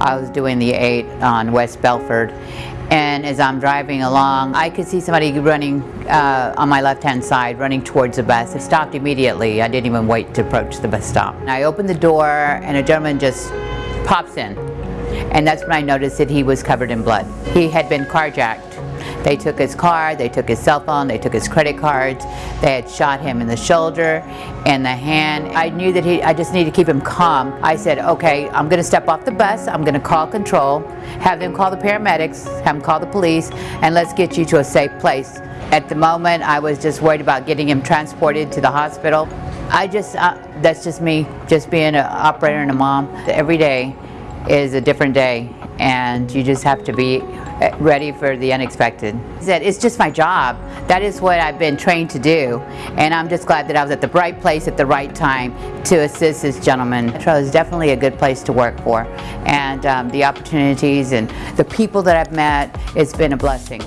I was doing the 8 on West Bellfort and as I'm driving along I could see somebody running uh, on my left hand side running towards the bus. I stopped immediately. I didn't even wait to approach the bus stop. I opened the door and a gentleman just pops in and that's when I noticed that he was covered in blood. He had been carjacked they took his car, they took his cell phone, they took his credit cards. They had shot him in the shoulder and the hand. I knew that he, I just needed to keep him calm. I said, okay, I'm gonna step off the bus, I'm gonna call control, have them call the paramedics, have them call the police, and let's get you to a safe place. At the moment, I was just worried about getting him transported to the hospital. I just, uh, that's just me, just being an operator and a mom. Every day is a different day and you just have to be uh, ready for the unexpected. It's just my job. That is what I've been trained to do and I'm just glad that I was at the right place at the right time to assist this gentleman. Metro is definitely a good place to work for and um, the opportunities and the people that I've met, it's been a blessing.